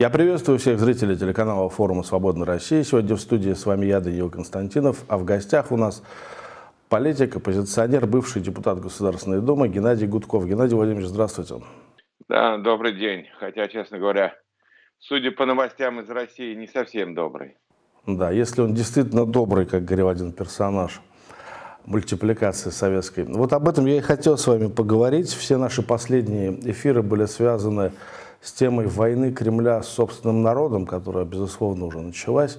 Я приветствую всех зрителей телеканала форума «Свободная Россия». Сегодня в студии с вами я, Даниил Константинов, а в гостях у нас политик, оппозиционер, бывший депутат Государственной Думы Геннадий Гудков. Геннадий Владимирович, здравствуйте. Да, добрый день. Хотя, честно говоря, судя по новостям из России, не совсем добрый. Да, если он действительно добрый, как говорил один персонаж мультипликации советской. Вот об этом я и хотел с вами поговорить. Все наши последние эфиры были связаны с темой войны Кремля с собственным народом, которая, безусловно, уже началась.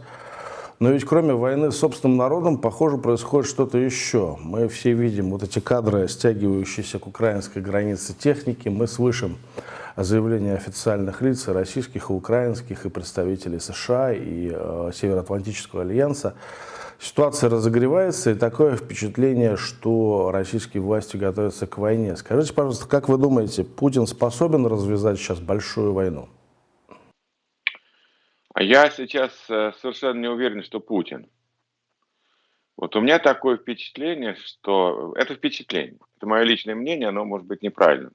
Но ведь кроме войны с собственным народом, похоже, происходит что-то еще. Мы все видим вот эти кадры, стягивающиеся к украинской границе техники. Мы слышим заявления официальных лиц, российских, и украинских, и представителей США, и э, Североатлантического альянса Ситуация разогревается, и такое впечатление, что российские власти готовятся к войне. Скажите, пожалуйста, как вы думаете, Путин способен развязать сейчас большую войну? А я сейчас э, совершенно не уверен, что Путин. Вот у меня такое впечатление, что... Это впечатление, это мое личное мнение, оно может быть неправильным,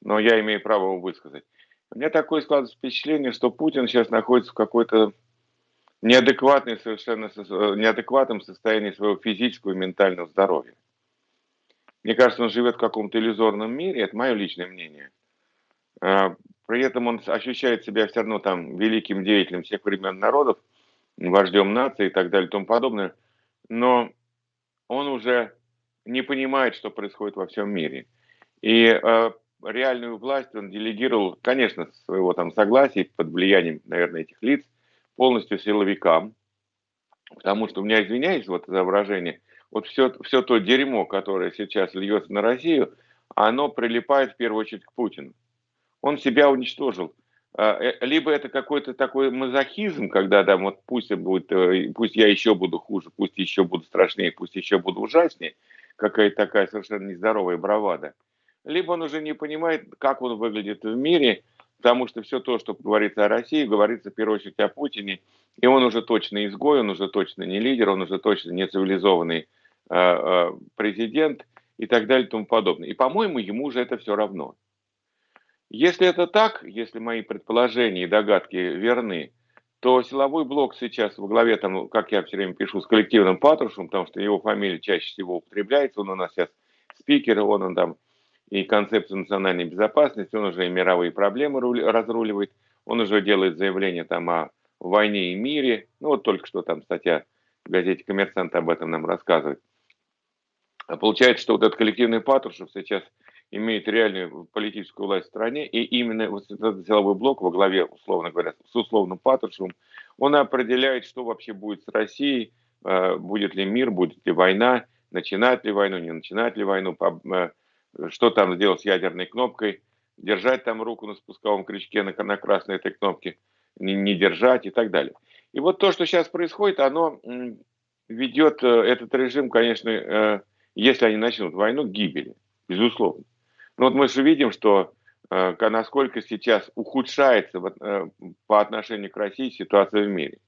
но я имею право его высказать. У меня такое складывается впечатление, что Путин сейчас находится в какой-то неадекватный совершенно, э, неадекватном состоянии своего физического и ментального здоровья. Мне кажется, он живет в каком-то иллюзорном мире, это мое личное мнение. А, при этом он ощущает себя все равно там великим деятелем всех времен народов, вождем нации и так далее и тому подобное. Но он уже не понимает, что происходит во всем мире. И э, реальную власть он делегировал, конечно, своего там согласия под влиянием, наверное, этих лиц – полностью силовикам, потому что у меня, извиняюсь вот за выражение, вот все, все то дерьмо, которое сейчас льется на Россию, оно прилипает в первую очередь к Путину. Он себя уничтожил. А, э, либо это какой-то такой мазохизм, когда да, вот пусть, будет, э, пусть я еще буду хуже, пусть еще буду страшнее, пусть еще буду ужаснее, какая-то такая совершенно нездоровая бравада. Либо он уже не понимает, как он выглядит в мире, потому что все то, что говорится о России, говорится в первую очередь о Путине, и он уже точно изгой, он уже точно не лидер, он уже точно не цивилизованный э, э, президент и так далее и тому подобное. И, по-моему, ему уже это все равно. Если это так, если мои предположения и догадки верны, то силовой блок сейчас во главе, там, как я все время пишу, с коллективным Патрушем, потому что его фамилия чаще всего употребляется, он у нас сейчас спикер, он, он там и концепцию национальной безопасности, он уже и мировые проблемы разруливает, он уже делает заявление там о войне и мире. Ну вот только что там статья в газете «Коммерсант» об этом нам рассказывает. А получается, что вот этот коллективный Патрушев сейчас имеет реальную политическую власть в стране, и именно вот этот силовой блок во главе, условно говоря, с условным Патрушевым, он определяет, что вообще будет с Россией, э, будет ли мир, будет ли война, начинать ли войну, не начинать ли войну, э, что там сделать с ядерной кнопкой, держать там руку на спусковом крючке на, на красной этой кнопке, не, не держать и так далее. И вот то, что сейчас происходит, оно ведет э, этот режим, конечно, э, если они начнут войну, к гибели, безусловно. Но вот мы же видим, что э, насколько сейчас ухудшается по отношению к России ситуация в мире.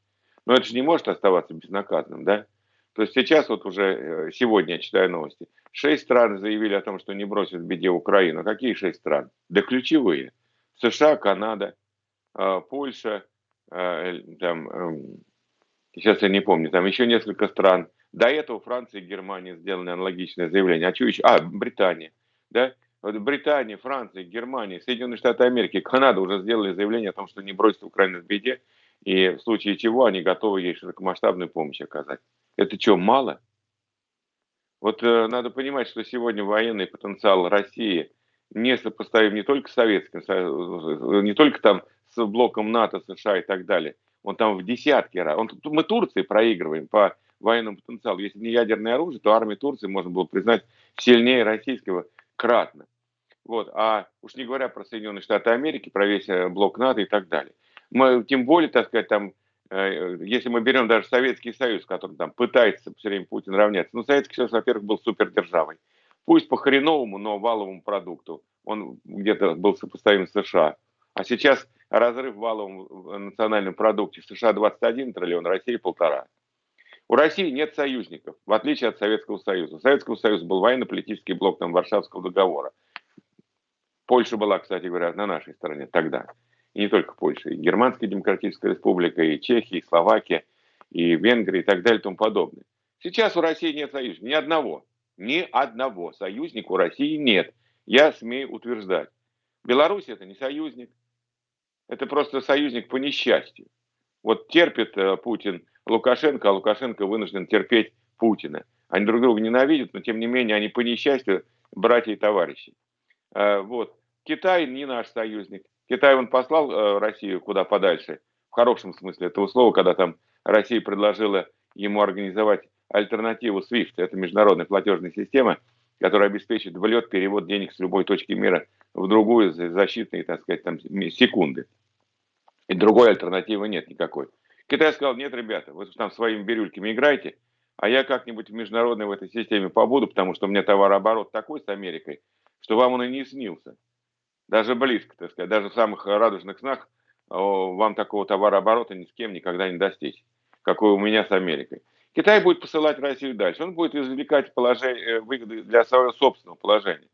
Но это же не может оставаться безнаказанным, да? То есть сейчас вот уже сегодня я читаю новости – Шесть стран заявили о том, что не бросят в беде Украину. Какие шесть стран? Да ключевые. США, Канада, а, Польша, а, там, эм, сейчас я не помню, там еще несколько стран. До этого Франция и Германия сделали аналогичное заявление. А что еще? А, Британия. Да? Вот Британия, Франция, Германия, Соединенные Штаты Америки, Канада уже сделали заявление о том, что не бросят Украину в беде, и в случае чего они готовы ей широкомасштабную помощь оказать. Это что, мало? Вот э, надо понимать, что сегодня военный потенциал России не сопоставим не только с Советским э, не только там с блоком НАТО, США и так далее. Он там в десятки раз. Он, мы Турции проигрываем по военному потенциалу. Если не ядерное оружие, то армия Турции можно было признать сильнее российского кратно. Вот. А уж не говоря про Соединенные Штаты Америки, про весь э, блок НАТО и так далее. Мы, тем более, так сказать, там если мы берем даже Советский Союз, который там пытается все время Путин равняться, ну, Советский Союз, во-первых, был супердержавой. Пусть по хреновому, но валовому продукту. Он где-то был сопоставим с США. А сейчас разрыв в валовом национальном продукте США 21 триллион, России полтора. У России нет союзников, в отличие от Советского Союза. У Советского Союза был военно-политический блок там, Варшавского договора. Польша была, кстати говоря, на нашей стороне тогда. И не только Польша, и Германская Демократическая Республика, и Чехия, и Словакия, и Венгрия, и так далее, и тому подобное. Сейчас у России нет союзника, ни одного, ни одного союзника у России нет, я смею утверждать. Беларусь это не союзник, это просто союзник по несчастью. Вот терпит э, Путин Лукашенко, а Лукашенко вынужден терпеть Путина. Они друг друга ненавидят, но тем не менее они по несчастью братья и товарищи. Э, вот. Китай не наш союзник. Китай он послал э, Россию куда подальше, в хорошем смысле этого слова, когда там Россия предложила ему организовать альтернативу SWIFT, это международная платежная система, которая обеспечит влет, перевод денег с любой точки мира в другую за защитные, так сказать, там, секунды. И другой альтернативы нет никакой. Китай сказал, нет, ребята, вы там своими бирюльками играйте, а я как-нибудь в международной в этой системе побуду, потому что у меня товарооборот такой с Америкой, что вам он и не снился. Даже близко, так сказать, даже в самых радужных снах вам такого товарооборота ни с кем никогда не достичь, какой у меня с Америкой. Китай будет посылать Россию дальше. Он будет извлекать положение, э, выгоды для своего собственного положения.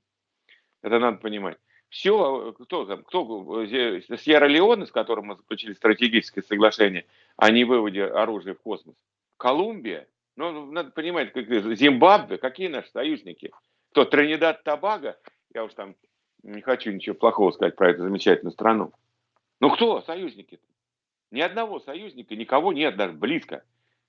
Это надо понимать. Все, кто там, кто, э, Сьерра-Леоне, с которым мы заключили стратегическое соглашение о невыводе оружия в космос, Колумбия, ну, надо понимать, как, Зимбабве, какие наши союзники? Кто, Тринидад Табага? Я уж там не хочу ничего плохого сказать про эту замечательную страну. Ну кто союзники? -то? Ни одного союзника, никого нет даже близко.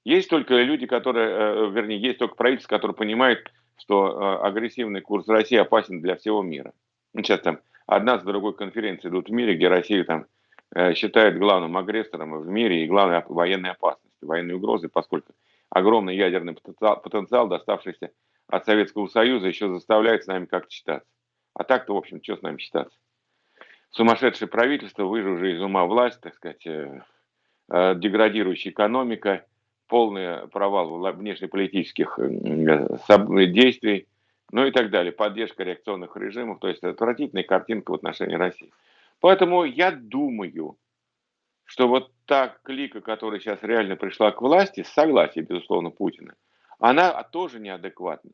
Есть только люди, которые, э, вернее, есть только правительство, которое понимает, что э, агрессивный курс России опасен для всего мира. Ну, сейчас там одна за другой конференции идут в мире, где Россию там э, считают главным агрессором в мире и главной военной опасностью, военной угрозой, поскольку огромный ядерный потенциал, потенциал доставшийся от Советского Союза, еще заставляет с нами как-то считаться. А так-то, в общем, что с нами считаться? Сумасшедшее правительство, вы же уже из ума власть, так сказать, э, э, деградирующая экономика, полный провал внешнеполитических э, действий, ну и так далее, поддержка реакционных режимов, то есть отвратительная картинка в отношении России. Поэтому я думаю, что вот та клика, которая сейчас реально пришла к власти, с согласия, безусловно, Путина, она тоже неадекватна.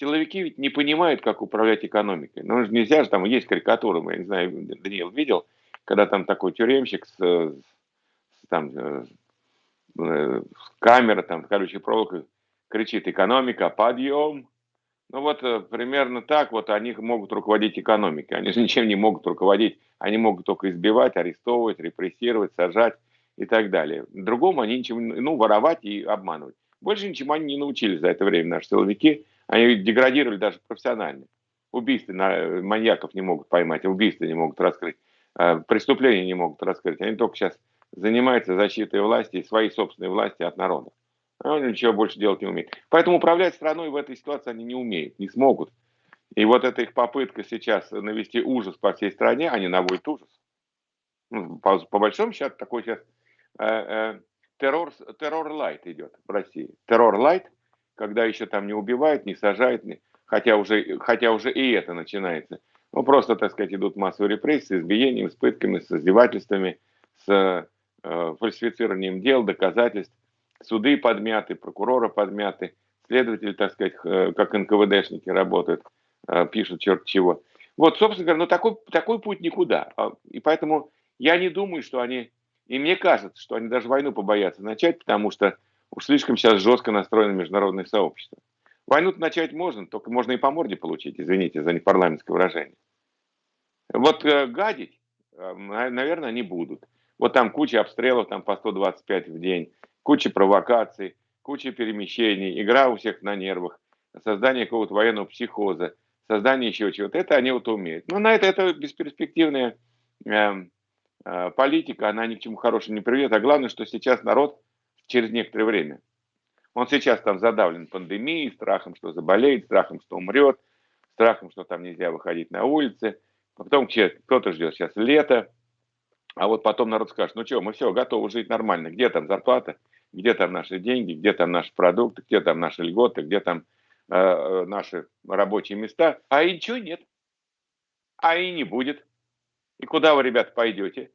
Силовики ведь не понимают, как управлять экономикой. Ну, нельзя же, там есть карикатуры, я не знаю, Даниил видел, когда там такой тюремщик с, с там, э, э, камера, там, колючей проволокой кричит «экономика, подъем!». Ну вот э, примерно так вот они могут руководить экономикой. Они же ничем не могут руководить. Они могут только избивать, арестовывать, репрессировать, сажать и так далее. Другому они ничем, ну, воровать и обманывать. Больше ничему они не научились за это время, наши силовики. Они деградировали даже профессионально. Убийства на, маньяков не могут поймать, убийства не могут раскрыть, э, преступления не могут раскрыть. Они только сейчас занимаются защитой власти и своей собственной власти от народа. Они ничего больше делать не умеют. Поэтому управлять страной в этой ситуации они не умеют, не смогут. И вот эта их попытка сейчас навести ужас по всей стране, они наводят ужас. Ну, по, по большому счету такой сейчас э, э, террор, террор лайт идет в России. Террор лайт – когда еще там не убивают, не сажают, хотя, уже, хотя уже и это начинается. Ну, просто, так сказать, идут массовые репрессии, с избиениями, с пытками, с издевательствами, с э, фальсифицированием дел, доказательств. Суды подмяты, прокуроры подмяты, следователи, так сказать, как НКВДшники работают, э, пишут черт чего. Вот, собственно говоря, ну такой, такой путь никуда. А, и поэтому я не думаю, что они, и мне кажется, что они даже войну побоятся начать, потому что Уж слишком сейчас жестко настроено международное сообщество. Войну начать можно, только можно и по морде получить, извините за непарламентское выражение. Вот э, гадить, э, наверное, они будут. Вот там куча обстрелов, там по 125 в день, куча провокаций, куча перемещений, игра у всех на нервах, создание какого-то военного психоза, создание еще чего-то. Это они вот умеют. Но на это это бесперспективная э, э, политика, она ни к чему хорошему не приведет. А главное, что сейчас народ через некоторое время. Он сейчас там задавлен пандемией, страхом, что заболеет, страхом, что умрет, страхом, что там нельзя выходить на улицы. Потом кто-то ждет сейчас лето, а вот потом народ скажет, ну что, мы все, готовы жить нормально. Где там зарплата, где там наши деньги, где там наши продукты, где там наши льготы, где там э, э наши рабочие места. А и ничего нет. А и не будет. И куда вы, ребята, пойдете?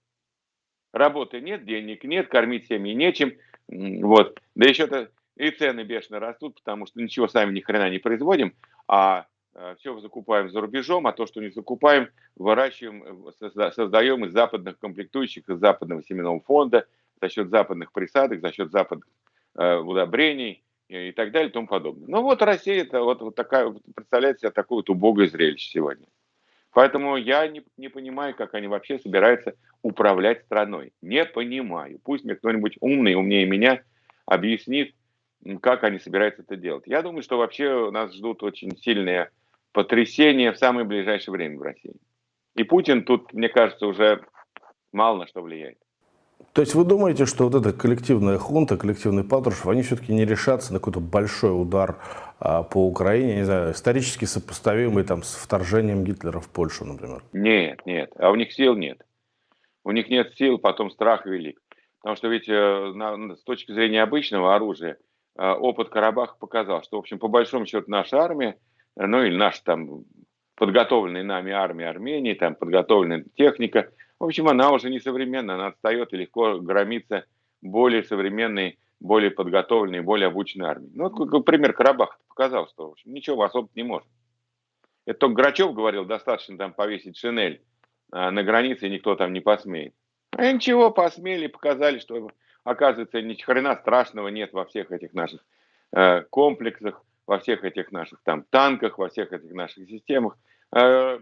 Работы нет, денег нет, кормить семьи нечем. Вот. Да еще-то и цены бешено растут, потому что ничего сами ни хрена не производим, а э, все закупаем за рубежом, а то, что не закупаем, выращиваем, создаем из западных комплектующих, из западного семенного фонда, за счет западных присадок, за счет западных удобрений и так далее и тому подобное. Ну вот Россия, это вот, вот такая, представляет себе такое вот убогое зрелище сегодня. Поэтому я не, не понимаю, как они вообще собираются управлять страной. Не понимаю. Пусть мне кто-нибудь умный, умнее меня, объяснит, как они собираются это делать. Я думаю, что вообще нас ждут очень сильные потрясения в самое ближайшее время в России. И Путин тут, мне кажется, уже мало на что влияет. То есть вы думаете, что вот эта коллективная хунта, коллективный Патрушев, они все-таки не решатся на какой-то большой удар по Украине, не знаю, исторически сопоставимый там с вторжением Гитлера в Польшу, например? Нет, нет, а у них сил нет. У них нет сил, потом страх велик. Потому что ведь э, с точки зрения обычного оружия э, опыт Карабаха показал, что, в общем, по большому счету наша армия, ну или наша там подготовленная нами армия Армении, там подготовленная техника – в общем, она уже не современная, она отстает и легко громится более современной, более подготовленной, более обученной армией. Ну, вот пример Карабаха показал, что в общем, ничего особо не может. Это только Грачев говорил, достаточно там повесить шинель а, на границе, и никто там не посмеет. А ничего, посмели, показали, что, оказывается, ни хрена страшного нет во всех этих наших э, комплексах, во всех этих наших там танках, во всех этих наших системах. Э,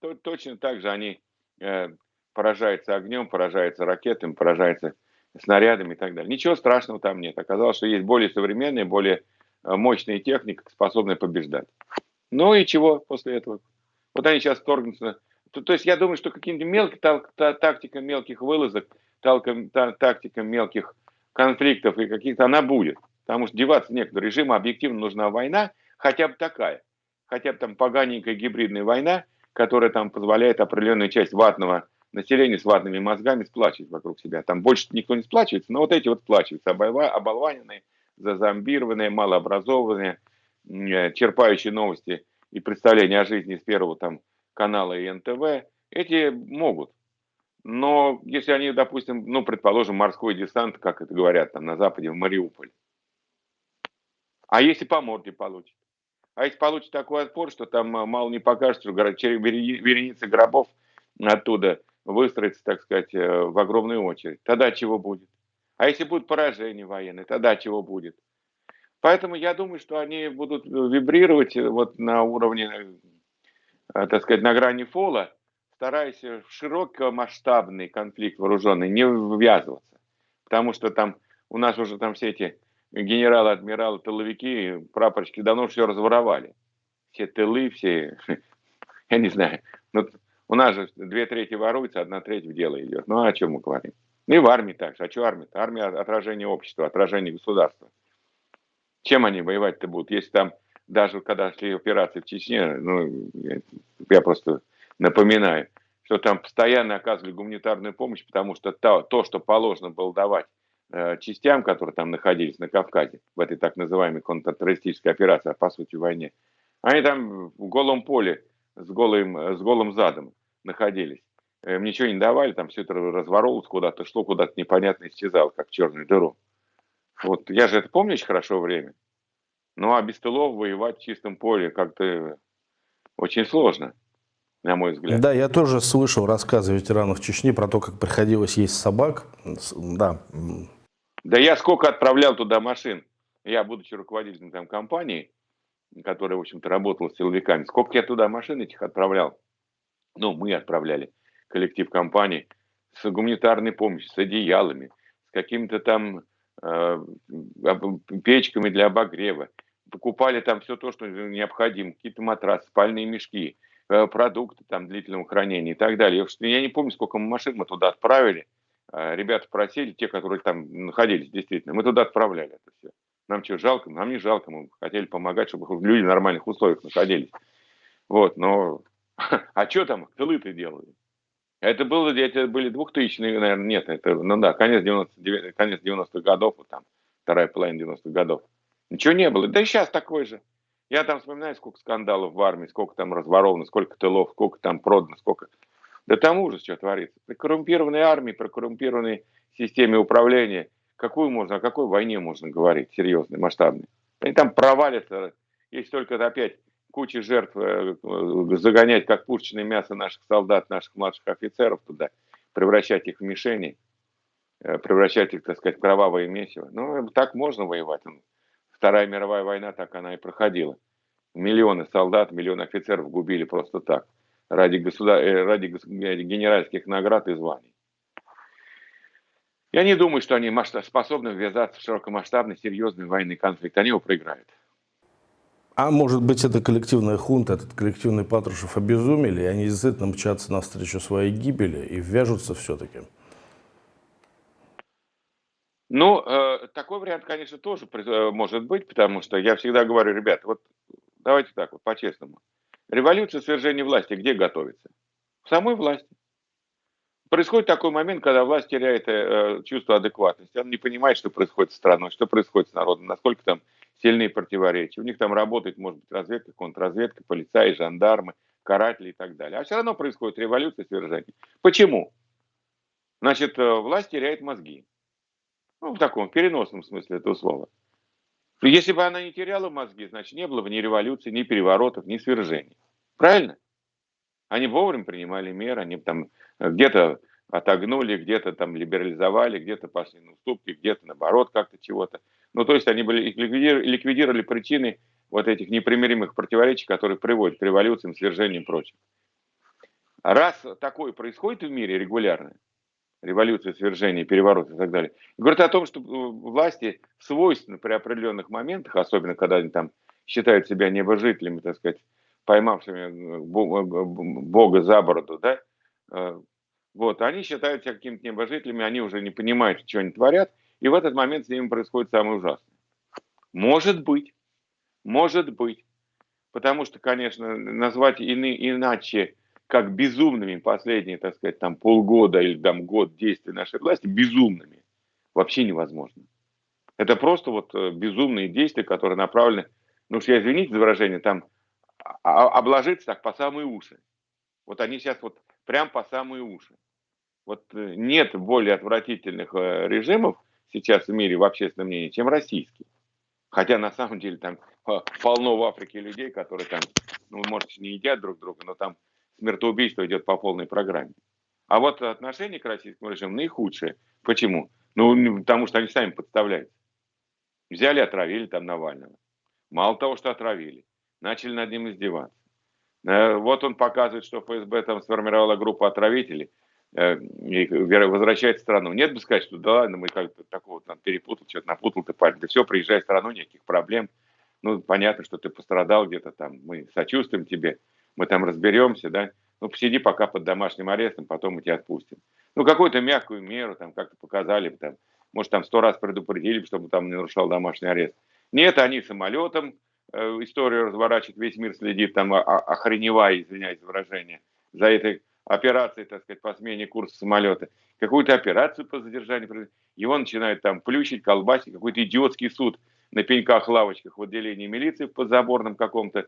то, точно так же они Э, поражается огнем, поражается ракетами, поражается снарядами и так далее. Ничего страшного там нет. Оказалось, что есть более современная, более э, мощная техника, способная побеждать. Ну и чего после этого? Вот они сейчас вторгнутся. То, то есть я думаю, что каким-то мелким тактика мелких вылазок, тактика мелких конфликтов и каких-то она будет. Потому что деваться некуда. Режиму объективно нужна война, хотя бы такая. Хотя бы там поганенькая гибридная война, которая там позволяет определенную часть ватного населения с ватными мозгами сплачивать вокруг себя. Там больше никто не сплачивается, но вот эти вот сплачиваются, оболваненные, зазомбированные, малообразованные, э, черпающие новости и представления о жизни с первого там канала и НТВ, эти могут. Но если они, допустим, ну, предположим, морской десант, как это говорят там на Западе, в Мариуполь, а если по морде получит? А если получит такой отпор, что там э, мало не покажется, что вереница гробов оттуда выстроится, так сказать, э, в огромную очередь, тогда чего будет? А если будет поражение военное, тогда чего будет? Поэтому я думаю, что они будут вибрировать э, вот на уровне, так сказать, на грани фола, стараясь в широкомасштабный конфликт вооруженный не ввязываться. Потому что там у нас уже там все эти генералы, адмиралы, тыловики, прапорщики давно все разворовали. Все тылы, все, я не знаю. Ну, у нас же две трети воруется, одна треть в дело идет. Ну, а о чем мы говорим? И в армии так же. А что армия? Армия – отражение общества, отражение государства. Чем они воевать-то будут? Если там, даже когда шли операции в Чечне, ну, я просто напоминаю, что там постоянно оказывали гуманитарную помощь, потому что то, то что положено было давать Э, частям, которые там находились на Кавказе, в этой так называемой контртеррористической операции, а по сути войне, они там в голом поле с голым, с голым задом находились. Им ничего не давали, там все это разворовывалось куда-то, шло куда-то непонятно, исчезало, как в черную дыру. Вот я же это помню очень хорошо время. Ну а без тылов воевать в чистом поле как-то очень сложно на мой взгляд. Да, я тоже слышал рассказы ветеранов Чечни про то, как приходилось есть собак. Да, да я сколько отправлял туда машин. Я, будучи руководителем там компании, которая, в общем-то, работала с силовиками, сколько я туда машин этих отправлял. Ну, мы отправляли, коллектив компании, с гуманитарной помощью, с одеялами, с какими-то там э, печками для обогрева. Покупали там все то, что необходимо, какие-то матрасы, спальные мешки, э, продукты там длительного хранения и так далее. Я не помню, сколько машин мы туда отправили – а, ребята просили, те, которые там находились, действительно, мы туда отправляли это все. Нам что, жалко? Нам не жалко, мы хотели помогать, чтобы люди в нормальных условиях находились. Вот, но... А что там тылы-то делали? Это, было, это были 2000 наверное, нет, это, ну да, конец 90-х конец 90 годов, вот там, вторая половина 90-х годов. Ничего не было. Да и сейчас такой же. Я там вспоминаю, сколько скандалов в армии, сколько там разворовано, сколько тылов, сколько там продано, сколько да там ужас, что творится. При коррумпированной армии, при коррумпированной системе управления, какую можно, о какой войне можно говорить, серьезной, масштабной? Они там провалятся, если только опять кучей жертв э, загонять как пушечное мясо наших солдат, наших младших офицеров туда, превращать их в мишени, э, превращать их, так сказать, в кровавое месиво. Ну, так можно воевать. Вторая мировая война, так она и проходила. Миллионы солдат, миллионы офицеров губили просто так, ради, государ... Э, ради генеральских наград и званий. Я не думаю, что они способны ввязаться в широкомасштабный, серьезный военный конфликт. Они его проиграют. А может быть, это коллективная хунта, этот коллективный Патрушев обезумели, и они действительно мчатся навстречу своей гибели и вяжутся все-таки? Ну, э, такой вариант, конечно, тоже э, может быть, потому что я всегда говорю, ребята, вот давайте так вот, по-честному. Революция свержения власти где готовится? В самой власти. Происходит такой момент, когда власть теряет э, чувство адекватности. Она не понимает, что происходит с страной, что происходит с народом, насколько там сильные противоречия. У них там работает, может быть, разведка, контрразведка, полицаи, жандармы, каратели и так далее. А все равно происходит революция, свержение. Почему? Значит, э, власть теряет мозги. Ну, в таком переносном смысле этого слова. Если бы она не теряла мозги, значит, не было бы ни революции, ни переворотов, ни свержений. Правильно? Они вовремя принимали меры, они там где-то отогнули, где-то там либерализовали, где-то пошли на уступки, где-то наоборот как-то чего-то. Ну, то есть они были, ликвидировали, причины вот этих непримиримых противоречий, которые приводят к революциям, свержениям и прочим. Раз такое происходит в мире регулярно, революция, свержение, переворот и так далее, говорит о том, что э, власти свойственно при определенных моментах, особенно когда они там считают себя небожителями, так сказать, поймавшими э, Бога за бороду, да, э, вот, они считают себя какими-то небожителями, они уже не понимают, что они творят, и в этот момент с ними происходит самое ужасное. Может быть, может быть. Потому что, конечно, назвать ины, иначе, как безумными последние, так сказать, там полгода или там год действия нашей власти, безумными, вообще невозможно. Это просто вот э, безумные действия, которые направлены, ну уж я извините за выражение, там а, а, обложиться так по самые уши. Вот они сейчас вот прям по самые уши. Вот э, нет более отвратительных э, режимов, сейчас в мире в общественном мнении, чем российский. Хотя на самом деле там полно в Африке людей, которые там, ну, может, не едят друг друга, но там смертоубийство идет по полной программе. А вот отношение к российскому режиму наихудшее. Почему? Ну, потому что они сами подставляются. Взяли, отравили там Навального. Мало того, что отравили, начали над ним издеваться. Э, вот он показывает, что ФСБ там сформировала группу отравителей – Э, и возвращает страну. Нет бы сказать, что да ладно, мы как-то такого там перепутал, что-то напутал ты парень. Да все, приезжай в страну, никаких проблем. Ну, понятно, что ты пострадал где-то там, мы сочувствуем тебе, мы там разберемся, да. Ну, посиди пока под домашним арестом, потом мы тебя отпустим. Ну, какую-то мягкую меру там как-то показали, там, может, там сто раз предупредили, чтобы там не нарушал домашний арест. Нет, они самолетом историю разворачивают, весь мир следит, там, охреневая, извиняюсь выражение, за этой операции, так сказать, по смене курса самолета, какую-то операцию по задержанию, его начинают там плющить, колбасить, какой-то идиотский суд на пеньках, лавочках в отделении милиции в подзаборном каком-то,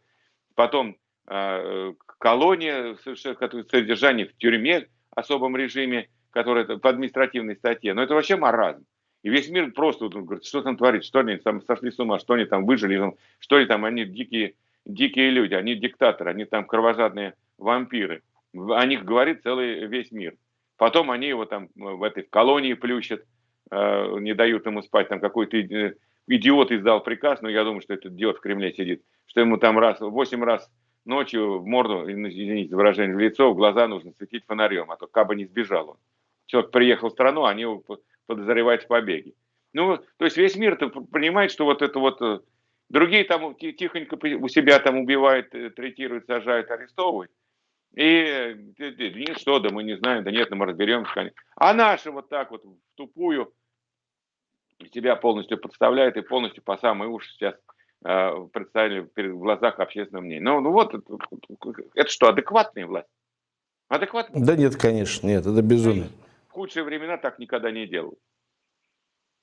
потом э, колония, содержание в тюрьме, особом режиме, которое по административной статье. Но это вообще маразм. И весь мир просто вот, говорит, что там творится, что они там сошли с ума, что они там выжили, что они там, они дикие, дикие люди, они диктаторы, они там кровожадные вампиры о них говорит целый весь мир. Потом они его там в этой колонии плющат, э, не дают ему спать. Там какой-то идиот издал приказ, но я думаю, что этот идиот в Кремле сидит, что ему там раз, восемь раз ночью в морду, извините выражение, в лицо, в глаза нужно светить фонарем, а то кабы не сбежал он. Человек приехал в страну, они его подозревают в побеге. Ну, то есть весь мир понимает, что вот это вот... Э, другие там тихонько у себя там убивают, э, третируют, сажают, арестовывают. И ни что, да мы не знаем, да нет, да мы разберемся. А наши вот так вот в тупую себя полностью подставляют и полностью по самые уши сейчас э, представили перед глазах общественного мнения. Ну, ну вот, это, это что, адекватная власть? Адекватная? Да нет, конечно, нет, это безумие. Худшие времена так никогда не делал.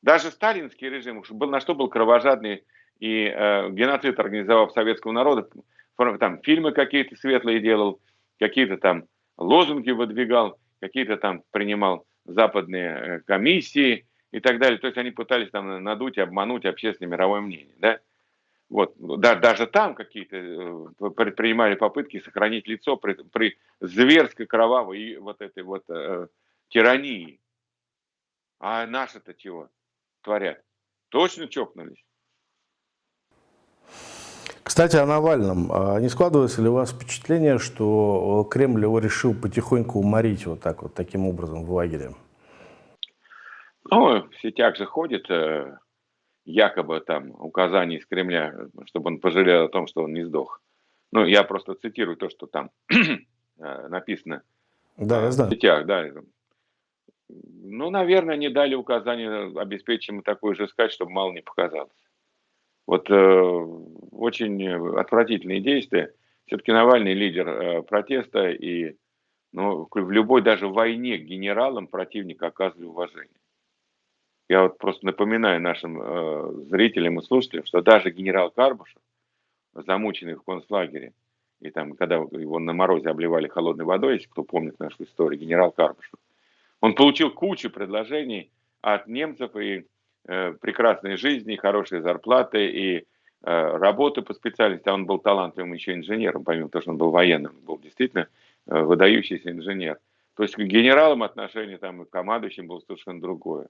Даже сталинский режим, был, на что был кровожадный и э, геноцид организовав советского народа, там фильмы какие-то светлые делал, какие-то там лозунги выдвигал, какие-то там принимал западные э, комиссии и так далее. То есть они пытались там надуть, обмануть общественное мировое мнение. Да? Вот, да, даже там какие-то э, предпринимали попытки сохранить лицо при, при зверской кровавой и вот этой вот э, тирании. А наши-то чего творят? Точно чокнулись? Кстати, о Навальном. А не складывается ли у вас впечатление, что Кремль его решил потихоньку уморить вот так вот, таким образом в лагере? Ну, в сетях же ходит э, якобы там указания из Кремля, чтобы он пожалел о том, что он не сдох. Ну, я просто цитирую то, что там э, написано да, я знаю. в сетях. Да. Ну, наверное, не дали указания, обеспечим такой же сказать, чтобы мало не показалось. Вот э, очень отвратительные действия. Все-таки Навальный лидер э, протеста, и ну, в любой даже войне генералам противник оказывали уважение. Я вот просто напоминаю нашим э, зрителям и слушателям, что даже генерал Карбушев, замученный в концлагере, и там, когда его на морозе обливали холодной водой, если кто помнит нашу историю, генерал Карбушев, он получил кучу предложений от немцев и Э, прекрасной жизни, хорошие зарплаты и э, работы по специальности. А он был талантливым еще инженером, помимо того, что он был военным, был действительно э, выдающийся инженер. То есть к генералам отношение там и к командующим было совершенно другое.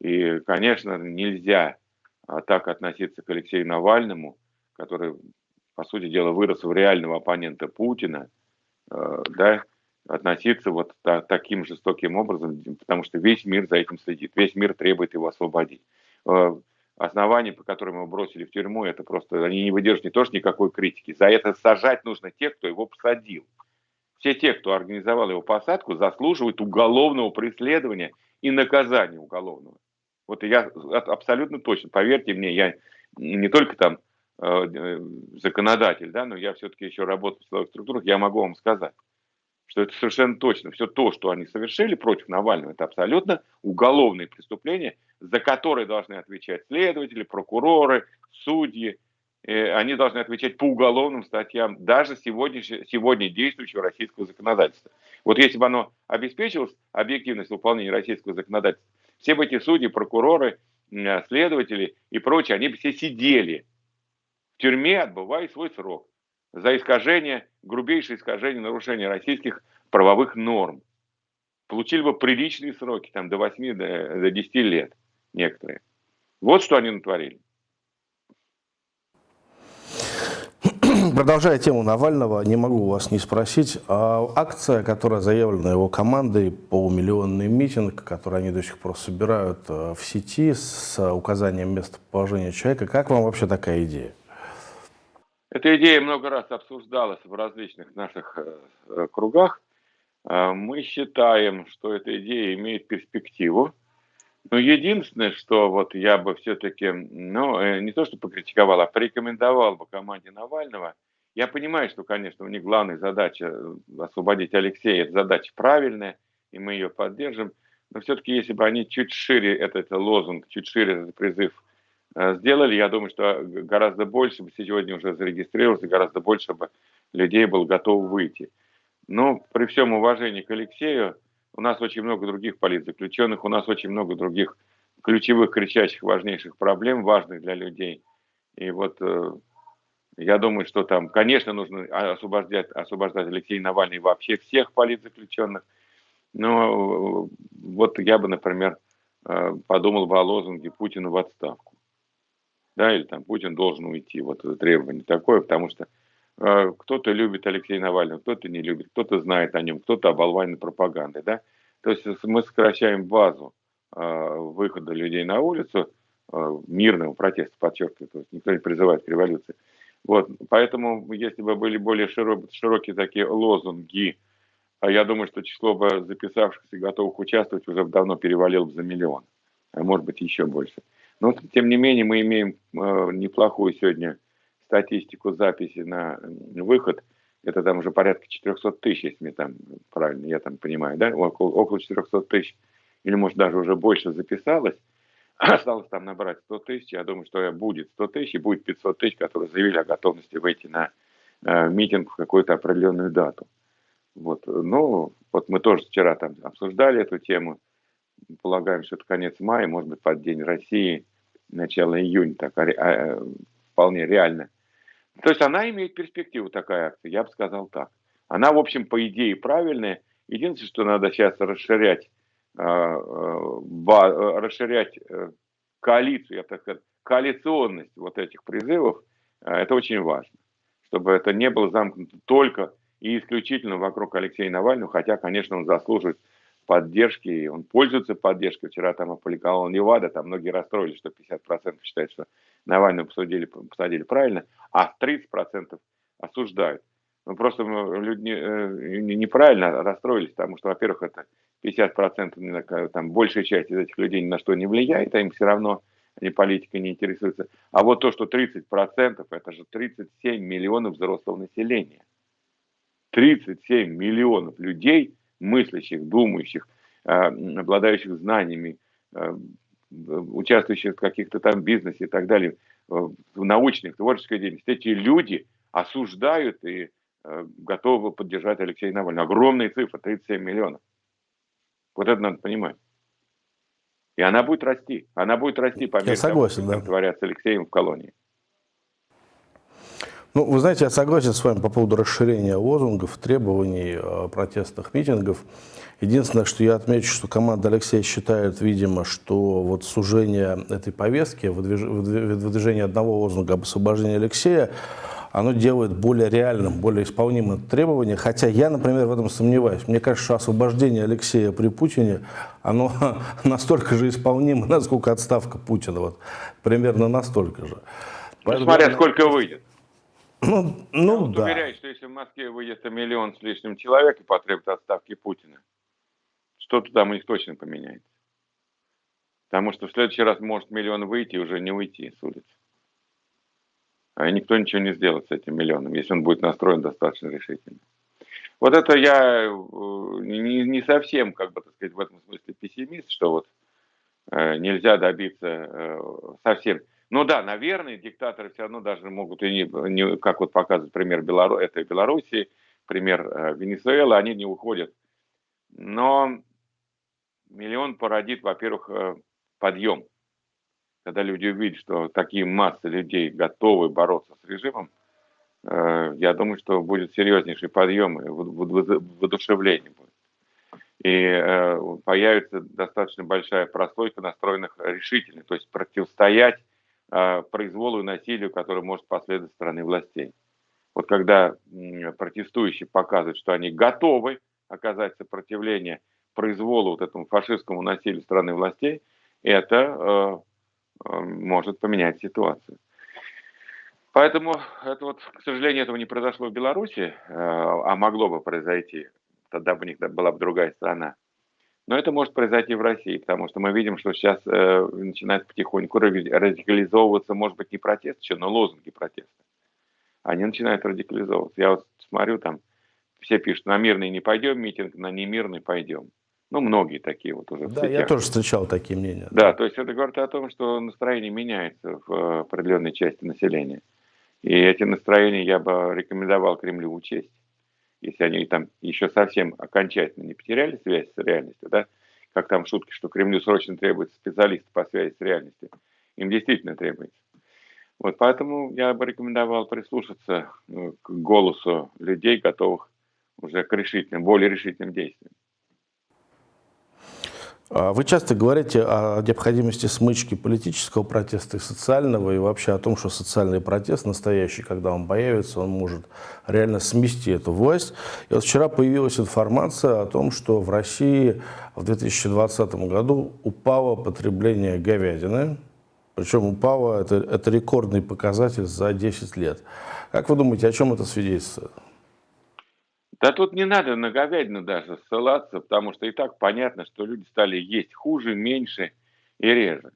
И, конечно, нельзя так относиться к Алексею Навальному, который, по сути дела, вырос в реального оппонента Путина, да, относиться вот та, таким жестоким образом, потому что весь мир за этим следит, весь мир требует его освободить. Э, основания, по которым его бросили в тюрьму, это просто, они не выдержат не то, никакой критики. За это сажать нужно тех, кто его посадил. Все те, кто организовал его посадку, заслуживают уголовного преследования и наказания уголовного. Вот я абсолютно точно, поверьте мне, я не только там э, законодатель, да, но я все-таки еще работаю в силовых структурах, я могу вам сказать что это совершенно точно. Все то, что они совершили против Навального, это абсолютно уголовные преступления, за которые должны отвечать следователи, прокуроры, судьи. Э, они должны отвечать по уголовным статьям даже сегодня, сегодня действующего российского законодательства. Вот если бы оно обеспечилось объективность выполнения российского законодательства, все бы эти судьи, прокуроры, следователи и прочие, они бы все сидели в тюрьме, отбывая свой срок за искажение, грубейшее искажение, нарушение российских правовых норм. Получили бы приличные сроки, там до 8, до, до 10 лет некоторые. Вот что они натворили. Продолжая тему Навального, не могу вас не спросить. А акция, которая заявлена его командой, полумиллионный митинг, который они до сих пор собирают э, в сети с указанием местоположения человека, как вам вообще такая идея? Эта идея много раз обсуждалась в различных наших э, э, кругах. Э, мы считаем, что эта идея имеет перспективу. Но единственное, что вот я бы все-таки, ну, не то что покритиковал, а порекомендовал бы команде Навального. Я понимаю, что, конечно, у них главная задача освободить Алексея, это задача правильная, и мы ее поддержим. Но все-таки, если бы они чуть шире этот лозунг, чуть шире этот призыв сделали. Я думаю, что гораздо больше бы сегодня уже зарегистрировалось, и гораздо больше бы людей было готово выйти. Но при всем уважении к Алексею, у нас очень много других политзаключенных, у нас очень много других ключевых, кричащих, важнейших проблем, важных для людей. И вот э, я думаю, что там, конечно, нужно освобождать, освобождать Алексея Навальный вообще всех политзаключенных. Но э, вот я бы, например, подумал бы о лозунге Путина в отставку да, или там Путин должен уйти. Вот это требование такое, потому что э, кто-то любит Алексея Навального, кто-то не любит, кто-то знает о нем, кто-то оболванен пропагандой, да. То есть мы сокращаем базу э, выхода людей на улицу, э, мирного протеста, подчеркиваю, то есть никто не призывает к революции. Вот, поэтому, если бы были более широк, широкие такие лозунги, а я думаю, что число бы записавшихся и готовых участвовать уже давно перевалило бы за миллион, а может быть еще больше. Но, тем не менее, мы имеем э, неплохую сегодня статистику записи на выход. Это там уже порядка 400 тысяч, если мне там правильно, я там понимаю, да, около, около 400 тысяч, или может даже уже больше записалось. Осталось там набрать 100 тысяч, я думаю, что будет 100 тысяч и будет 500 тысяч, которые заявили о готовности выйти на э, митинг в какую-то определенную дату. Вот. Ну, вот мы тоже вчера там обсуждали эту тему. Полагаем, что это конец мая, может быть, под День России – начало июня, так, а, вполне реально. То есть она имеет перспективу, такая акция, я бы сказал так. Она, в общем, по идее правильная. Единственное, что надо сейчас расширять, э, э, расширять коалицию, я так сказать, коалиционность вот этих призывов, это очень важно. Чтобы это не было замкнуто только и исключительно вокруг Алексея Навального, хотя, конечно, он заслуживает поддержки, он пользуется поддержкой. Вчера там опубликовал Невада, там многие расстроились, что 50% считают, что Навального посадили, посадили правильно, а 30% осуждают. Ну, просто люди э, неправильно расстроились, потому что, во-первых, это 50%, там, большая часть из этих людей ни на что не влияет, а им все равно они политикой не интересуются. А вот то, что 30%, это же 37 миллионов взрослого населения. 37 миллионов людей, мыслящих, думающих, э, обладающих знаниями, э, участвующих в каких-то там бизнесе и так далее, в научных, творческой деятельности, эти люди осуждают и готовы поддержать Алексея Навального. Огромная цифра, 37 миллионов. Вот это надо понимать. И она будет расти. Она будет расти по мере того, что да. творят с Алексеем в колонии. Ну, вы знаете, я согласен с вами по поводу расширения лозунгов, требований, э, протестных митингов. Единственное, что я отмечу, что команда Алексея считает, видимо, что вот сужение этой повестки, выдвижение одного лозунга об освобождении Алексея, оно делает более реальным, более исполнимым требование. Хотя я, например, в этом сомневаюсь. Мне кажется, что освобождение Алексея при Путине, оно настолько же исполнимо, насколько отставка Путина. Вот, примерно настолько же. Ну, смотря сколько выйдет. Ну, ну Я да. уверяю, что если в Москве выйдет миллион с лишним человек и потребует отставки Путина, что-то там у них точно поменяется. Потому что в следующий раз может миллион выйти и уже не уйти с улицы. А никто ничего не сделает с этим миллионом, если он будет настроен достаточно решительно. Вот это я э, не, не совсем, как бы так сказать, в этом смысле пессимист, что вот э, нельзя добиться э, совсем ну да, наверное, диктаторы все равно даже могут, и не, не как вот показывает пример Белору, это Белоруссии, пример э, Венесуэлы, они не уходят. Но миллион породит, во-первых, э, подъем. Когда люди увидят, что такие массы людей готовы бороться с режимом, э, я думаю, что будет серьезнейший подъем воодушевление будет. И э, появится достаточно большая прослойка настроенных решительно, то есть противостоять произволу и насилию, которое может последовать со стороны властей. Вот когда протестующие показывают, что они готовы оказать сопротивление произволу вот этому фашистскому насилию страны властей, это э, э, может поменять ситуацию. Поэтому это вот, к сожалению, этого не произошло в Беларуси, э, а могло бы произойти. Тогда бы у них была бы другая страна. Но это может произойти в России, потому что мы видим, что сейчас э, начинает потихоньку радикализовываться, может быть, не протест еще, но лозунги протеста. Они начинают радикализовываться. Я вот смотрю, там все пишут, на мирный не пойдем митинг, на немирный пойдем. Ну, многие такие вот уже. Да, я тоже встречал такие мнения. Да, то есть это говорит о том, что настроение меняется в э, определенной части населения. И эти настроения я бы рекомендовал Кремлю учесть если они там еще совсем окончательно не потеряли связь с реальностью, да, как там шутки, что Кремлю срочно требуется специалист по связи с реальностью, им действительно требуется. Вот поэтому я бы рекомендовал прислушаться э, к голосу людей, готовых уже к решительным, более решительным действиям. А вы часто говорите о необходимости смычки политического протеста и социального, и вообще о том, что социальный протест настоящий, когда он появится, он может реально смести эту власть. И вот вчера появилась информация о том, что в России в 2020 году упало потребление говядины, причем упало, это, это рекордный показатель за 10 лет. Как вы думаете, о чем это свидетельствует? Да тут не надо на говядину даже ссылаться, потому что и так понятно, что люди стали есть хуже, меньше и реже.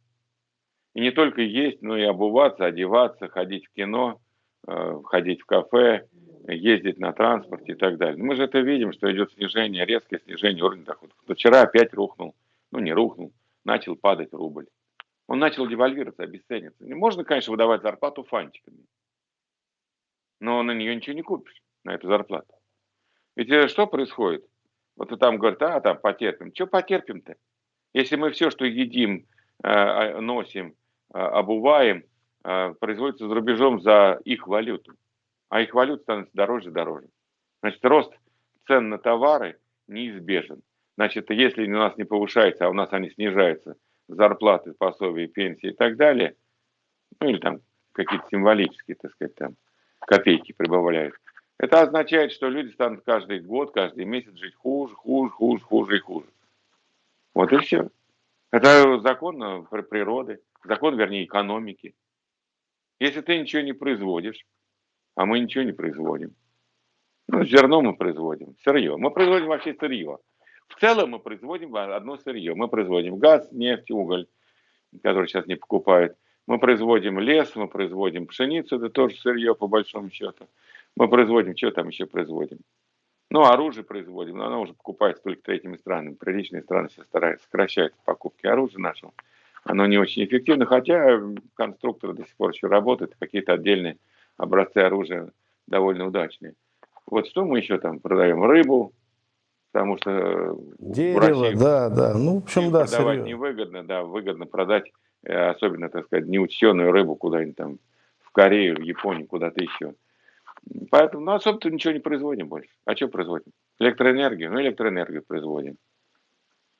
И не только есть, но и обуваться, одеваться, ходить в кино, э, ходить в кафе, ездить на транспорте и так далее. Мы же это видим, что идет снижение, резкое снижение уровня доходов. Вчера опять рухнул, ну не рухнул, начал падать рубль. Он начал девальвироваться, обесцениться. Можно, конечно, выдавать зарплату фантиками, но на нее ничего не купишь, на эту зарплату. Ведь э, что происходит? Вот там говорят, а, там потерпим. Что потерпим-то? Если мы все, что едим, э, а, носим, а, обуваем, э, производится за рубежом за их валюту, а их валюта становится дороже и дороже. Значит, рост цен на товары неизбежен. Значит, если у нас не повышается, а у нас они снижаются, зарплаты, пособия, пенсии и так далее, ну или там какие-то символические, так сказать, там копейки прибавляют, это означает, что люди станут каждый год, каждый месяц жить хуже, хуже, хуже, хуже и хуже. Вот и все. Это закон природы, закон, вернее, экономики. Если ты ничего не производишь, а мы ничего не производим, ну, зерно мы производим, сырье. Мы производим вообще сырье. В целом мы производим одно сырье. Мы производим газ, нефть, уголь, который сейчас не покупают. Мы производим лес, мы производим пшеницу, это тоже сырье по большому счету. Мы производим, что там еще производим? Ну, оружие производим, но оно уже покупается только третьими странами. Приличные страны все стараются сокращать покупки оружия нашего. Оно не очень эффективно, хотя конструкторы до сих пор еще работают, какие-то отдельные образцы оружия довольно удачные. Вот что мы еще там продаем? Рыбу, потому что Дерево, России да, да. Ну, в общем, да, продавать сырье. невыгодно, да, выгодно продать, э, особенно, так сказать, неучтенную рыбу куда-нибудь там в Корею, в Японию, куда-то еще. Поэтому, ну, особо-то ничего не производим больше. А что производим? Электроэнергию? Ну, электроэнергию производим.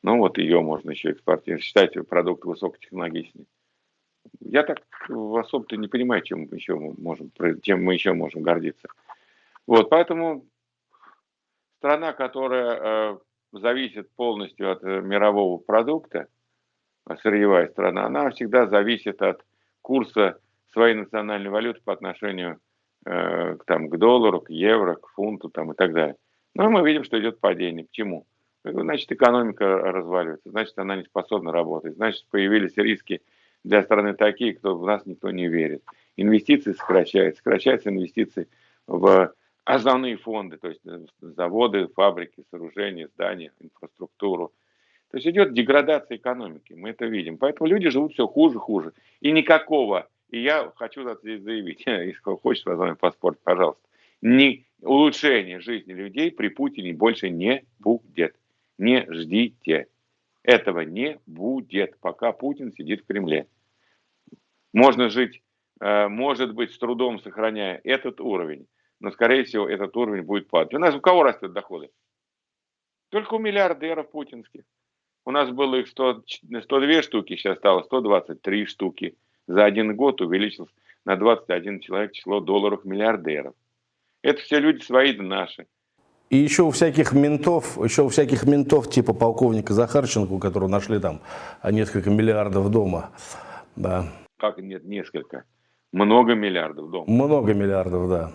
Ну, вот ее можно еще экспортировать. Считайте продукт высокотехнологичный. Я так особо-то не понимаю, чем мы еще можем, чем мы еще можем гордиться. Вот, поэтому страна, которая э, зависит полностью от э, мирового продукта, а сырьевая страна, она всегда зависит от курса своей национальной валюты по отношению э, к, там, к доллару, к евро, к фунту там, и так далее. Но мы видим, что идет падение. К чему? Значит, экономика разваливается, значит, она не способна работать, значит, появились риски для страны такие, кто в нас никто не верит. Инвестиции сокращаются, сокращаются инвестиции в основные фонды, то есть э, заводы, фабрики, сооружения, здания, инфраструктуру. То есть идет деградация экономики, мы это видим. Поэтому люди живут все хуже, хуже. И никакого, и я хочу заявить, если хочешь с паспорт, пожалуйста, ни улучшения жизни людей при Путине больше не будет. Не ждите. Этого не будет, пока Путин сидит в Кремле. Можно жить, э, может быть, с трудом сохраняя этот уровень, но, скорее всего, этот уровень будет падать. У нас у кого растут доходы? Только у миллиардеров путинских. У нас было их 100, 102 штуки, сейчас стало 123 штуки. За один год увеличилось на 21 человек число долларов миллиардеров. Это все люди свои да наши. И еще у всяких ментов, еще у всяких ментов типа полковника Захарченко, которого нашли там несколько миллиардов дома. Да. Как нет, несколько? Много миллиардов дома. Много миллиардов, да.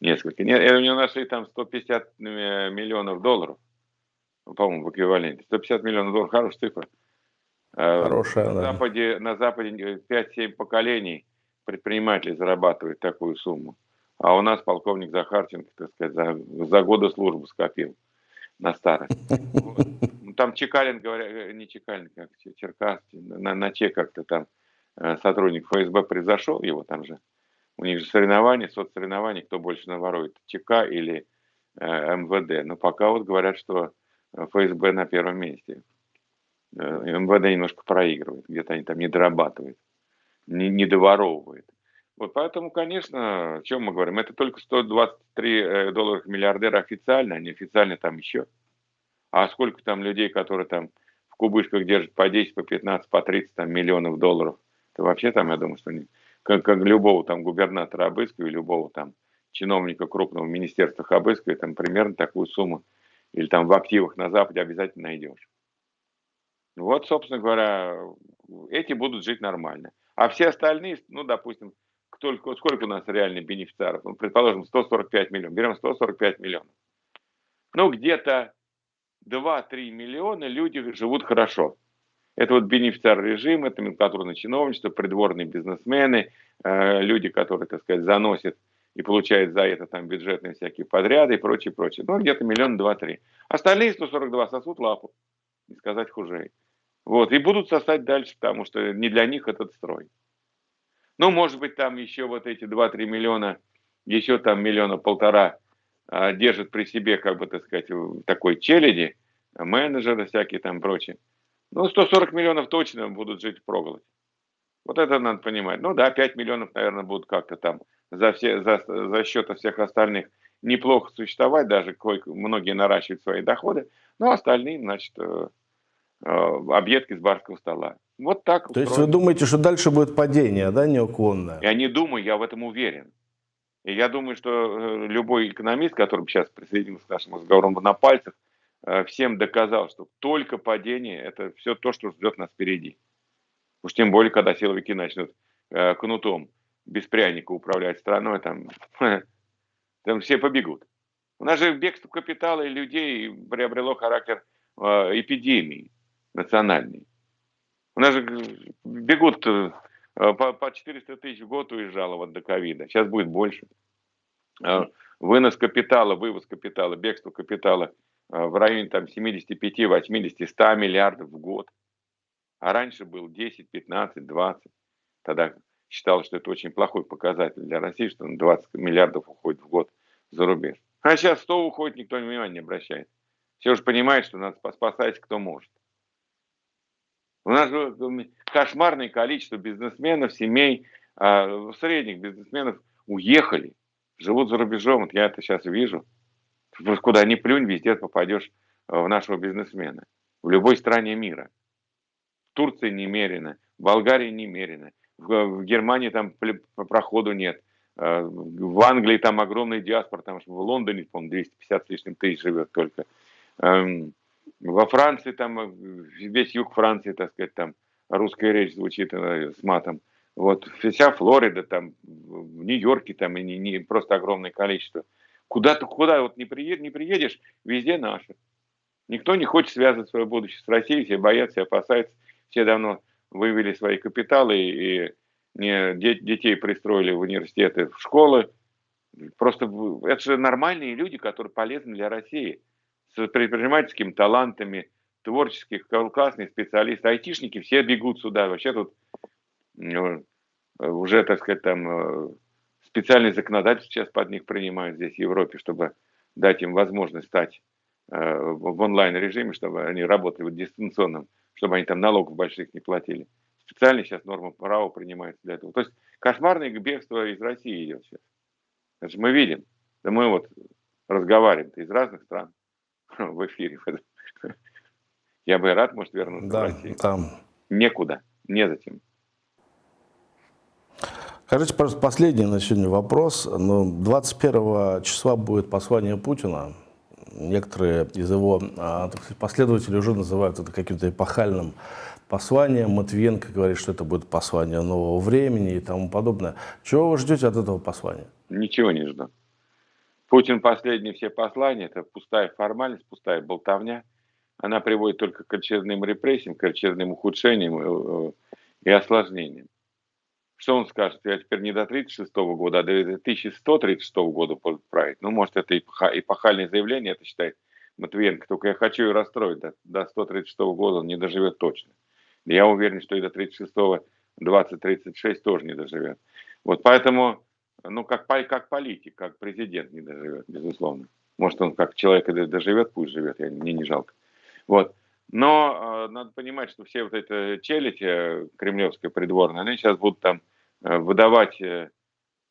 Несколько. Нет, у него нашли там 150 э, миллионов долларов, по-моему, в эквиваленте. 150 миллионов долларов, хорошая цифра. Э, Хорошая, на да. Западе, на Западе 5-7 поколений предпринимателей зарабатывают такую сумму. А у нас полковник Захарченко, так сказать, за, за годы службы скопил на старость. Ну, там Чекалин, говоря, э, не Чекалин, как Черкас, на, на Че как-то там сотрудник ФСБ произошел, его там же у них же соревнования, соцсоревнования, кто больше наворует, ЧК или э, МВД. Но пока вот говорят, что ФСБ на первом месте. Э, МВД немножко проигрывает, где-то они там не дорабатывают, не, не доворовывают. Вот поэтому, конечно, о чем мы говорим, это только 123 э, долларов миллиардера официально, а неофициально там еще. А сколько там людей, которые там в кубышках держат по 10, по 15, по 30 там, миллионов долларов, то вообще там, я думаю, что не, как, как любого там губернатора обыскивая, любого там чиновника крупного министерства обыскивая, там примерно такую сумму или там в активах на Западе обязательно найдешь. Вот, собственно говоря, эти будут жить нормально. А все остальные, ну, допустим, только, сколько у нас реальных бенефициаров? Ну, предположим, 145 миллионов. Берем 145 миллионов. Ну, где-то 2-3 миллиона люди живут хорошо. Это вот бенефициар режима, это номенклатурное чиновничество, придворные бизнесмены, э, люди, которые, так сказать, заносят и получают за это там бюджетные всякие подряды и прочее, прочее. Ну, где-то миллион два-три. Остальные 142 сосут лапу, не сказать хуже. Вот, и будут сосать дальше, потому что не для них этот строй. Ну, может быть, там еще вот эти 2-3 миллиона, еще там миллиона полтора а, держат при себе, как бы, так сказать, такой челяди, менеджеры всякие там прочее. Ну, 140 миллионов точно будут жить в проголодь. Вот это надо понимать. Ну да, 5 миллионов, наверное, будут как-то там за, все, за, за счет всех остальных неплохо существовать, даже многие наращивают свои доходы, но остальные, значит, э, э, объедки с барского стола. Вот так. То есть вы думаете, что дальше будет падение, да, неуклонное? Я не думаю, я в этом уверен. И я думаю, что э, любой экономист, который сейчас присоединился к нашему разговору на пальцах, всем доказал, что только падение – это все то, что ждет нас впереди. Уж тем более, когда силовики начнут кнутом без пряника управлять страной, там, там все побегут. У нас же бегство капитала и людей приобрело характер э, эпидемии национальной. У нас же бегут э, по, по 400 тысяч в год уезжало вот до ковида. Сейчас будет больше. Э, вынос капитала, вывоз капитала, бегство капитала э, в районе там 75, 80, 100 миллиардов в год. А раньше был 10, 15, 20. Тогда считал, что это очень плохой показатель для России, что 20 миллиардов уходит в год за рубеж. А сейчас 100 уходит, никто внимания не обращает. Все уже понимают, что надо спасать, кто может. У нас же кошмарное количество бизнесменов, семей, а, средних бизнесменов уехали, живут за рубежом. Вот я это сейчас вижу. Куда ни плюнь, везде попадешь в нашего бизнесмена. В любой стране мира. В Турции немерено, в Болгарии немерено, в Германии там проходу нет. Э, в Англии там огромный диаспор, там в Лондоне, по-моему, 250 с лишним тысяч живет только. Эм, во Франции там, э, весь юг Франции, так сказать, там русская речь звучит э, с матом. Вот вся Флорида, там, в Нью-Йорке там и не, не просто огромное количество. Куда ты, куда вот не, приед, не приедешь, везде наши. Никто не хочет связывать свое будущее с Россией, все боятся, опасаются. Все давно вывели свои капиталы и не, детей пристроили в университеты, в школы. Просто это же нормальные люди, которые полезны для России. С предпринимательскими талантами, творческих, классные специалисты, айтишники все бегут сюда. Вообще тут ну, уже, так сказать, там э, специальные законодательства сейчас под них принимают здесь, в Европе, чтобы дать им возможность стать э, в онлайн-режиме, чтобы они работали в дистанционном чтобы они там налогов больших не платили. Специально сейчас норма права принимается для этого. То есть кошмарное бегство из России идет сейчас. Это же мы видим. Да мы вот разговариваем из разных стран в эфире. Я бы рад, может, вернуться да, в Россию. Там. Некуда, незачем. Скажите, пожалуйста, последний на сегодня вопрос. 21 ну, числа будет послание Путина некоторые из его а, сказать, последователей уже называют это каким-то эпохальным посланием. Матвиенко говорит, что это будет послание нового времени и тому подобное. Чего вы ждете от этого послания? Ничего не жду. Путин последние все послания, это пустая формальность, пустая болтовня. Она приводит только к очередным репрессиям, к очередным ухудшениям э, э, и осложнениям. Что он скажет? Я теперь не до 36 года, а до 1136 года править. Ну, может, это эпохальное заявление, это считает Матвиенко. Только я хочу ее расстроить. До, до 136 года он не доживет точно. Я уверен, что и до 36 2036 тоже не доживет. Вот поэтому, ну, как, как политик, как президент не доживет, безусловно. Может, он как человек доживет, пусть живет, я, мне не жалко. Вот. Но э, надо понимать, что все вот эти челядь э, кремлевская придворная, они сейчас будут там выдавать, э,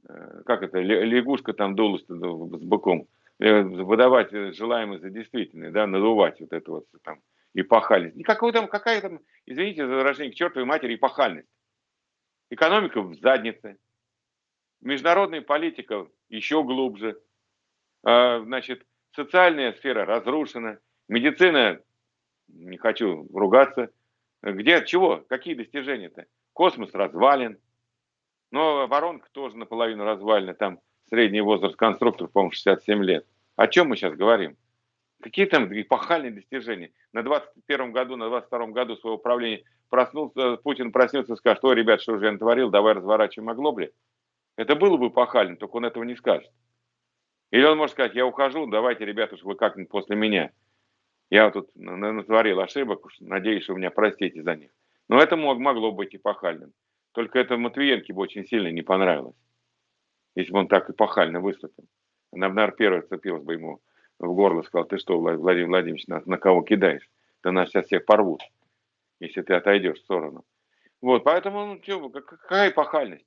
э как это, лягушка там дулась с быком, э, выдавать желаемое за действительное, да, надувать вот это вот там эпохальность. Никакой там, какая там, извините за выражение, к чертовой матери эпохальность. Экономика в заднице, международная политика еще глубже, э, значит, социальная сфера разрушена, медицина не хочу ругаться. Где, чего, какие достижения-то? Космос развален, но воронка тоже наполовину развалена, там средний возраст конструкторов, по-моему, 67 лет. О чем мы сейчас говорим? Какие там эпохальные достижения? На 21 году, на 22 году своего правления проснулся, Путин проснется и скажет, что, ребят, что же я натворил, давай разворачиваем оглобли. Это было бы эпохально, только он этого не скажет. Или он может сказать, я ухожу, давайте, ребята, вы как-нибудь после меня. Я тут натворил ошибок, надеюсь, вы меня простите за них. Но это могло быть эпохальным. Только это Матвиенке бы очень сильно не понравилось, если бы он так эпохально выступил. Она наверное, первая цепилась бы ему в горло, сказал, ты что, Владимир Владимирович, на, на кого кидаешь? Да нас сейчас всех порвут, если ты отойдешь в сторону. Вот, поэтому, ну, чё, какая эпохальность?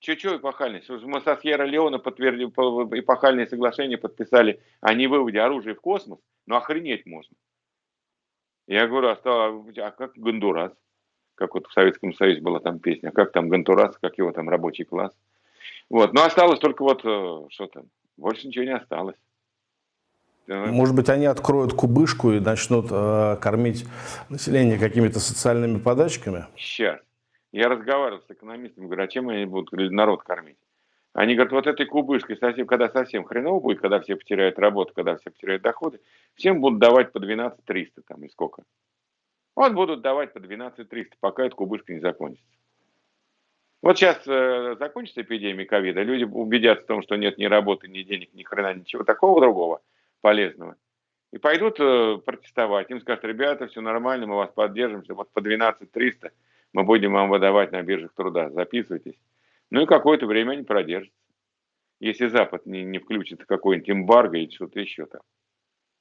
Чё-чё эпохальность? Мы со Сьерра-Леона подтвердили, эпохальные соглашения подписали о невыводе оружия в космос, ну охренеть можно. Я говорю, а, стало, а как Гондурас? Как вот в Советском Союзе была там песня, как там Гондурас, как его там рабочий класс. Вот, но осталось только вот, э, что там, больше ничего не осталось. Может быть, они откроют кубышку и начнут э, кормить население какими-то социальными подачками? Сейчас. Я разговаривал с экономистами, говорю, а чем они будут народ кормить? Они говорят, вот этой кубышкой, совсем, когда совсем хреново будет, когда все потеряют работу, когда все потеряют доходы, всем будут давать по 12 300 там и сколько. Вот будут давать по 12 300, пока эта кубышка не закончится. Вот сейчас э, закончится эпидемия ковида, люди убедятся в том, что нет ни работы, ни денег, ни хрена, ничего такого другого полезного. И пойдут э, протестовать. Им скажут, ребята, все нормально, мы вас поддержим, вот по 12 300 мы будем вам выдавать на биржах труда, записывайтесь. Ну и какое-то время они продержатся. Если Запад не, не включит какой-нибудь эмбарго или что-то еще там.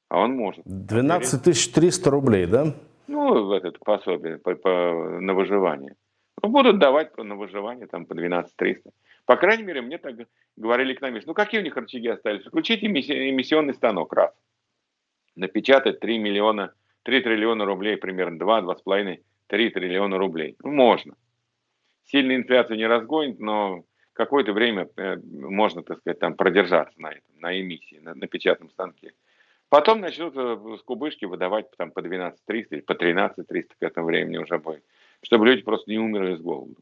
А он может. 12 300 рублей, да? Ну, это пособие по, по, на выживание. Ну, будут давать на выживание там по 12 300. По крайней мере, мне так говорили экономисты. Ну, какие у них рычаги остались? Включите эмиссионный станок, раз. Напечатать 3 миллиона, 3 триллиона рублей, примерно 2, 2,5, 3 триллиона рублей. Ну, можно. Сильная инфляция не разгонит, но какое-то время э, можно, так сказать, там продержаться на этом, на эмиссии, на, на печатном станке. Потом начнут э, с кубышки выдавать там, по 12 300 или по 13 300 к этому времени уже будет, чтобы люди просто не умерли с голоду.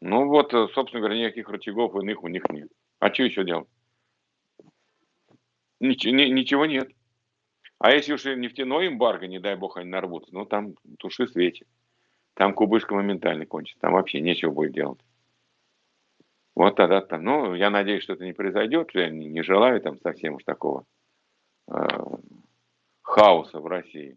Ну вот, э, собственно говоря, никаких рычагов иных у них нет. А что еще делать? Ничего, ничего нет. А если уж и нефтяной эмбарго, не дай бог, они нарвутся, ну там туши свечи. Там кубышка моментально кончится. Там вообще нечего будет делать. Вот тогда там, ну, я надеюсь, что это не произойдет. Я не, не желаю там совсем уж такого хаоса в России.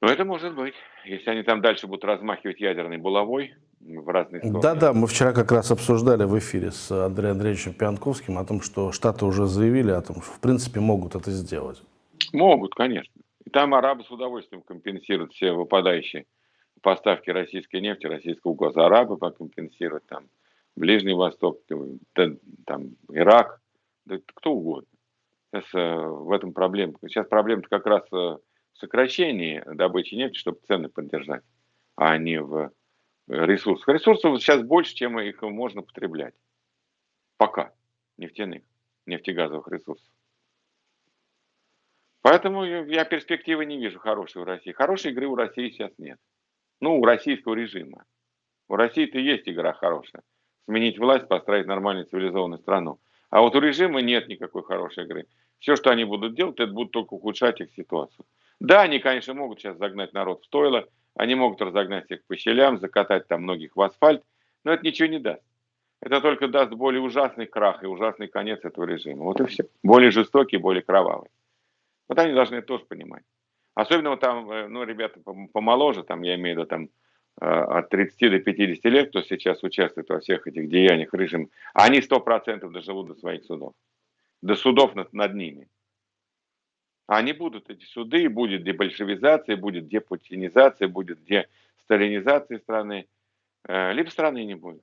Но это может быть, если они там дальше будут размахивать ядерной булавой в разные стороны. Да-да, мы вчера как раз обсуждали в эфире с Андреем Андреевичем Пьянковским о том, что Штаты уже заявили о том, что в принципе могут это сделать. Могут, конечно. И там арабы с удовольствием компенсируют все выпадающие поставки российской нефти, российского газа. Арабы покомпенсируют там Ближний Восток, там Ирак, да кто угодно. Сейчас э, в этом проблема. Сейчас проблема как раз э, сокращении добычи нефти, чтобы цены поддержать, а не в ресурсах. Ресурсов сейчас больше, чем их можно потреблять. Пока. Нефтяных, нефтегазовых ресурсов. Поэтому я перспективы не вижу хорошей в России. Хорошей игры у России сейчас нет. Ну, у российского режима. У России-то есть игра хорошая. Сменить власть, построить нормальную цивилизованную страну. А вот у режима нет никакой хорошей игры. Все, что они будут делать, это будут только ухудшать их ситуацию. Да, они, конечно, могут сейчас загнать народ в стойло, они могут разогнать всех по щелям, закатать там многих в асфальт, но это ничего не даст. Это только даст более ужасный крах и ужасный конец этого режима. Вот и все. Более жестокий, более кровавый. Вот они должны это тоже понимать. Особенно вот там, э, ну, ребята помоложе, там, я имею в виду, там, от 30 до 50 лет, кто сейчас участвует во всех этих деяниях режима, они 100% доживут до своих судов. До судов над, над ними. А они будут, эти суды, будет дебольшевизация, будет депутинизация, будет десталинизация страны, э, либо страны не будет.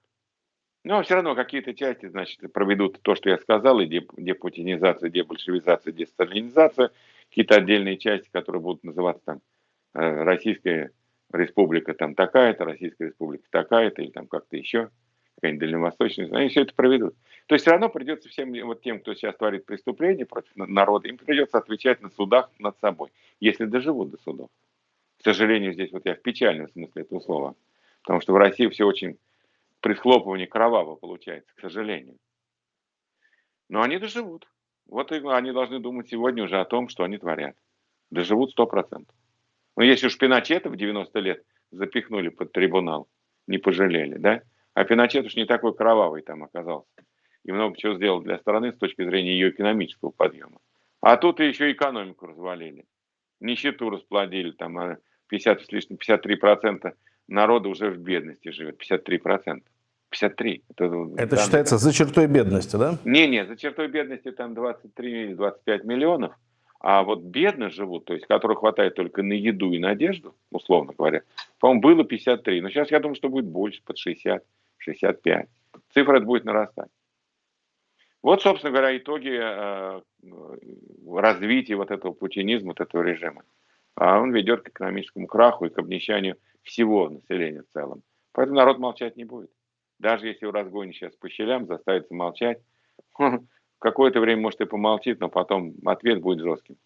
Но все равно какие-то части, значит, проведут то, что я сказал, и депутинизация, дебольшевизация, десталинизация, какие-то отдельные части, которые будут называться там э, Российская Республика там такая-то, Российская Республика такая-то, или там как-то еще какая-нибудь дальневосточная, они все это проведут. То есть все равно придется всем вот тем, кто сейчас творит преступления против народа, им придется отвечать на судах над собой, если доживут до судов. К сожалению, здесь вот я в печальном смысле этого слова. Потому что в России все очень при схлопывании кроваво получается, к сожалению. Но они доживут. Вот они должны думать сегодня уже о том, что они творят. Доживут сто процентов. Но если уж Пиночета в 90 лет запихнули под трибунал, не пожалели, да? А Пиночет уж не такой кровавый там оказался. И много чего сделал для страны с точки зрения ее экономического подъема. А тут еще экономику развалили. Нищету расплодили. Там 50 а с лишним, 53% народа уже в бедности живет. 53%. 53. Это, это считается за чертой бедности, да? Не-не, за чертой бедности там 23-25 миллионов, А вот бедно живут, то есть которых хватает только на еду и на одежду, условно говоря, по-моему, было 53. Но сейчас я думаю, что будет больше, под 60, 65. Цифра это будет нарастать. Вот, собственно говоря, итоги э, развития вот этого путинизма, вот этого режима. А он ведет к экономическому краху и к обнищанию всего населения в целом. Поэтому народ молчать не будет. Даже если его разгонят сейчас по щелям, заставится молчать, какое-то время, может, и помолчит, но потом ответ будет жестким.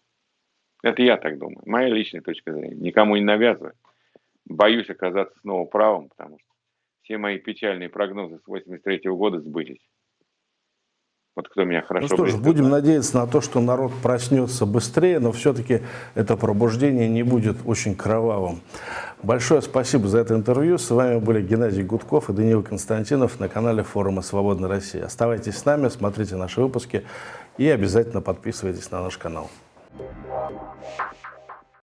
Это я так думаю. Моя личная точка зрения. Никому не навязываю. Боюсь оказаться снова правым, потому что все мои печальные прогнозы с 83 -го года сбылись. Вот кто меня хорошо Ну что ж, будем надеяться на то, что народ проснется быстрее, но все-таки это пробуждение не будет очень кровавым. Большое спасибо за это интервью. С вами были Геннадий Гудков и Даниил Константинов на канале форума «Свободная Россия». Оставайтесь с нами, смотрите наши выпуски и обязательно подписывайтесь на наш канал.